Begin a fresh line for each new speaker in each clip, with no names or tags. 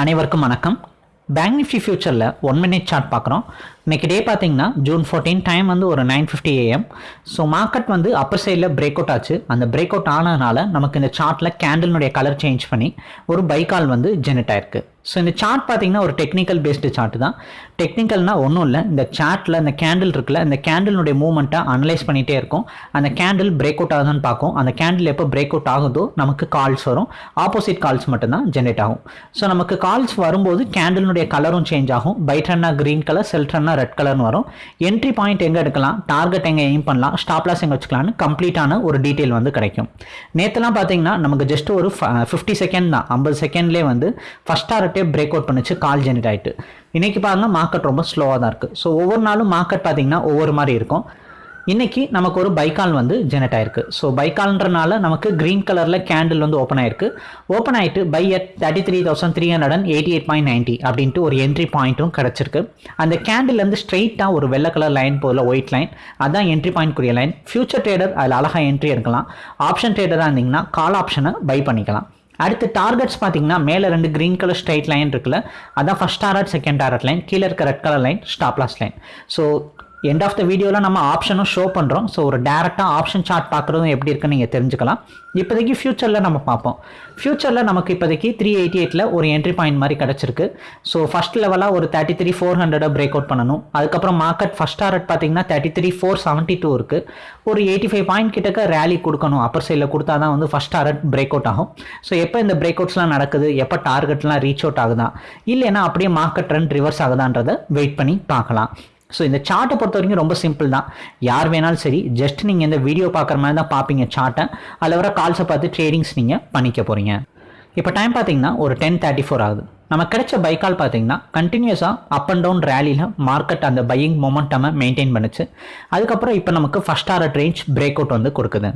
அனைவருக்கும் வணக்கம். Bank Nifty ஃபியூச்சரில் ஒன் மினிட் சார்ட் பார்க்குறோம். இன்றைக்கி டே பார்த்தீங்கன்னா ஜூன் ஃபோர்டீன் டைம் வந்து ஒரு nine fifty AM so market வந்து அப்பர் சைடில் பிரேக் அவுட் ஆச்சு. அந்த பிரேக் அவுட் ஆனதுனால நமக்கு இந்த சார்ட்டில் கேண்டில்னுடைய கலர் சேஞ்ச் பண்ணி ஒரு பைக்கால் வந்து ஜெனரேட் ஆயிருக்கு. ஸோ இந்த சார்ட் பார்த்தீங்கன்னா ஒரு டெக்னிக்கல் பேஸ்டு சார்ட் தான். டெக்னிக்கல்னால் ஒன்றும் இல்லை. இந்த சார்ட்டில் இந்த கேண்டில் இருக்குல்ல இந்த கேண்டிலுடைய மூவ்மெண்ட்டை அனலைஸ் பண்ணிகிட்டே இருக்கும். அந்த கேண்டில் பிரேக் அவுட் ஆகுதுன்னு பார்க்கும். அந்த கேண்டில் எப்போ பிரேக் அவுட் ஆகுதோ நமக்கு கால்ஸ் வரும். ஆப்போசிட் கால்ஸ் மட்டும்தான் ஜென்ரேட் ஆகும். ஸோ நமக்கு கால்ஸ் வரும்போது கேண்டிலுடைய கலரும் சேஞ்ச் ஆகும். பைட் ரன்னா க்ரீன் கலர் செல்ட்ரன்னா ரெட் கலர்னு வரும். என்ட்ரி பாயிண்ட் எங்கே எடுக்கலாம்? டார்கெட் எங்கே எய்ம் பண்ணலாம்? ஸ்டாப்லாஸ் எங்கே வச்சுக்கலாம்னு கம்ப்ளீட்டான ஒரு டீட்டெயில் வந்து கிடைக்கும். நேற்றுலாம் பார்த்தீங்கன்னா நமக்கு ஜஸ்ட் ஒரு ஃபிஃப்டி செகண்ட் தான். ஐம்பது செகண்ட்லேயே வந்து ஃபஸ்ட் டாரட்டே பிரேக் அவுட் பண்ணுச்சு கால் ஜெனரேட் ஆகிட்டு இன்றைக்கி பாருங்கள் மார்க்கெட் ரொம்ப ஸ்லோவாக தான் இருக்குது ஸோ ஒவ்வொரு நாளும் மார்க்கெட் பார்த்தீங்கன்னா ஒவ்வொரு மாதிரி இருக்கும். இன்னைக்கு நமக்கு ஒரு பைக்கால் வந்து ஜெனரேட் ஆயிருக்கு. ஸோ பைக்கால்ன்றனால நமக்கு கிரீன் கலரில் கேண்டில் வந்து ஓப்பன் ஆயிருக்கு. ஓப்பன் ஆயிட்டு buy at thirty three thousand three hundred and eighty eight point ninety அப்படின்ட்டு ஒரு என்ட்ரி பாயிண்ட்டும் கிடச்சிருக்கு. அந்த கேண்டில்லேருந்து ஸ்ட்ரெயிட்டாக ஒரு வெள்ளை கலர் லைன் போதில் ஒயிட் லைன் அதான் என்ட்ரி பாயிண்ட் கூடிய லைன் ஃபியூச்சர் ட்ரேடர் அதில் அழகாக என்ட்ரி எடுக்கலாம். ஆப்ஷன் ட்ரேடராக இருந்தீங்கன்னா கால் ஆப்ஷனை பை பண்ணிக்கலாம். அடுத்து டார்கெட்ஸ் பார்த்தீங்கன்னா மேலே ரெண்டு க்ரீன் கலர் ஸ்ட்ரைட் லைன் இருக்குல்ல அதான் first target second target line கீழே இருக்க red colour line stop loss line so end of the வீடியோவில் நம்ம ஆப்ஷனும் ஷோ பண்ணுறோம் ஸோ ஒரு டேரெக்டாக ஆப்ஷன் சார்ட் பார்க்குறதும் எப்படி இருக்குன்னு நீங்கள் தெரிஞ்சுக்கலாம். இப்போதைக்கு ஃபியூச்சரில் நம்ம பார்ப்போம். ஃபியூச்சரில் நமக்கு இப்போதைக்கு த்ரீ எயிட்டி எயிட்டில் ஒரு என்ட்ரி பாயிண்ட் மாதிரி கிடச்சிருக்கு. ஸோ ஃபஸ்ட் லெவலாக ஒரு தேர்ட்டி த்ரீ ஃபோர் ஹண்ட்ரடை பிரேக் அவுட் பண்ணணும். அதுக்கப்புறம் மார்க்கெட் ஃபஸ்ட் டாரட் பார்த்தீங்கன்னா thirty three four seventy two இருக்குது ஒரு எயிட்டி ஃபைவ் பாயிண்ட் கிட்டக்க ரேலி கொடுக்கணும். அப்பர் சைடில் கொடுத்தா தான் வந்து ஃபஸ்ட் டாரட் பிரேக் அவுட் ஆகும். ஸோ எப்போ இந்த பிரேக் அவுட்ஸ்லாம் நடக்குது? எப்போ டார்கெட்லாம் ரீச் அவுட் ஆகுதா? இல்லைன்னா அப்படியே மார்க்கெட் ட்ரெண்ட் ரிவர்ஸ் ஆகுதான்றதை வெயிட் பண்ணி பார்க்கலாம். ஸோ இந்த சார்ட்டை பொறுத்த வரைக்கும் ரொம்ப சிம்பிள் தான். யார் வேணாலும் சரி ஜஸ்ட் நீங்கள் இந்த வீடியோ பார்க்குற மாதிரி தான் பார்ப்பீங்க சார்ட்டை அதில் வர கால்ஸை பார்த்து ட்ரேடிங்ஸ் நீங்கள் பண்ணிக்க போகிறீங்க இப்போ டைம் பார்த்தீங்கன்னா ஒரு டென் தேர்ட்டி ஃபோர் ஆகுது. நம்ம கிடைச்ச பைக்கால் பார்த்தீங்கன்னா கண்டினியூஸாக அப் அண்ட் டவுன் ரேலியில் மார்க்கெட் அந்த பையிங் மொமெண்டமை மெயின்டைன் பண்ணுச்சு. அதுக்கப்புறம் இப்போ நமக்கு first hour range break out வந்து கொடுக்குது.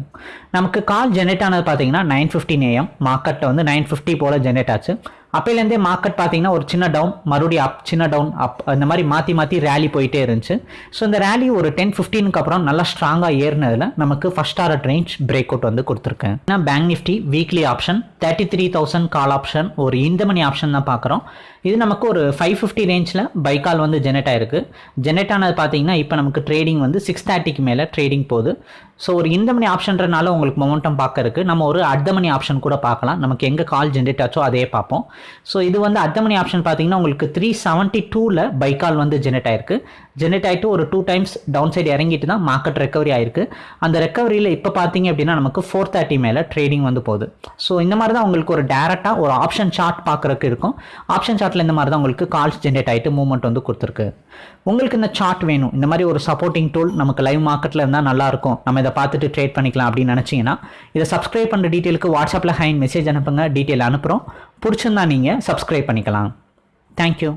நமக்கு கால் ஜென்ரேட் ஆனது பார்த்தீங்கன்னா நைன் ஃபிஃப்டின் ஏஎம் மார்க்கெட்டை வந்து நைன் ஃபிஃப்டி போல் ஜென்ரேட் ஆச்சு. அப்போலேருந்தே மார்க்கெட் பார்த்தீங்கன்னா ஒரு சின்ன டவுன் மறுபடியும் அப் சின்ன டவுன் அப் அந்த மாதிரி மாற்றி மாற்றி ரேலி போயிட்டே இருந்துச்சு. ஸோ இந்த ரேலி ஒரு டென் ஃபிஃப்டீனுக்கு அப்புறம் நல்லா ஸ்ட்ராங்காக ஏறினதில் நமக்கு first hour range break out வந்து கொடுத்துருக்கேன். நான் bank nifty weekly option thirty three thousand call option ஒரு இந்த மணி ஆப்ஷன் தான் பார்க்குறோம். இது நமக்கு ஒரு ஃபைவ் ஃபிஃப்டி ரேஞ்சில் பைக்கால் வந்து ஜெனரேட் ஆயிருக்கு. ஜெனரேட் ஆனது பார்த்தீங்கன்னா இப்போ நமக்கு ட்ரேடிங் வந்து சிக்ஸ் தேர்ட்டிக்கு மேலே ட்ரேடிங் போகுது. ஸோ ஒரு இந்த மணி ஆப்ஷன்றனால உங்களுக்கு மொமெண்டம் பார்க்க இருக்குது நம்ம ஒரு அடுத்த மணி ஆப்ஷன் கூட பார்க்கலாம். நமக்கு எங்கே கால் ஜென்ரேட் ஆச்சோ அதே பார்ப்போம். ஸோ இது வந்து அத்தமணி ஆப்ஷன் பார்த்தீங்கன்னா உங்களுக்கு த்ரீ செவன்ட்டி டூவில் பைக்கால் வந்து ஜெனரேட் ஆயிருக்கு. ஜெனரேட் ஆகிட்டு ஒரு டூ டைம்ஸ் டவுன் சைடு இறங்கிட்டு தான் மார்க்கெட் ரெக்கவரி ஆயிருக்கு. அந்த ரெக்கவரியில் இப்போ பார்த்தீங்க அப்படின்னா நமக்கு ஃபோர் தேர்ட்டி மேலே ட்ரேடிங் வந்து போகுது. ஸோ இந்த மாதிரி தான் உங்களுக்கு ஒரு டேரெக்டாக ஒரு ஆப்ஷன் சார்ட் பார்க்குறதுக்கு இருக்கும். ஆப்ஷன் சார்ட்டில் இந்த மாதிரி தான் உங்களுக்கு கால்ஸ் ஜென்ரேட் ஆகிட்டு மூவ்மெண்ட் வந்து கொடுத்துருக்கு. உங்களுக்கு இந்த சார்ட் வேணும். இந்த மாதிரி ஒரு சப்போர்ட்டிங் டூல் நமக்கு லைவ் மார்க்கெட்டில் இருந்தால் நல்லாயிருக்கும் நம்ம இதை பார்த்துட்டு ட்ரேட் பண்ணிக்கலாம் அப்படின்னு நினச்சிங்கன்னா இதை சப்ஸ்கிரைப் பண்ணுற டீட்டெயிலுக்கு வாட்ஸ்அப்பில் ஹைன் மெசேஜ் அனுப்புங்க. டீட்டெயில் அனுப்புகிறோம் பிடிச்சிருந்தா நீங்கள் சப்ஸ்கிரைப் பண்ணிக்கலாம். தேங்க்யூ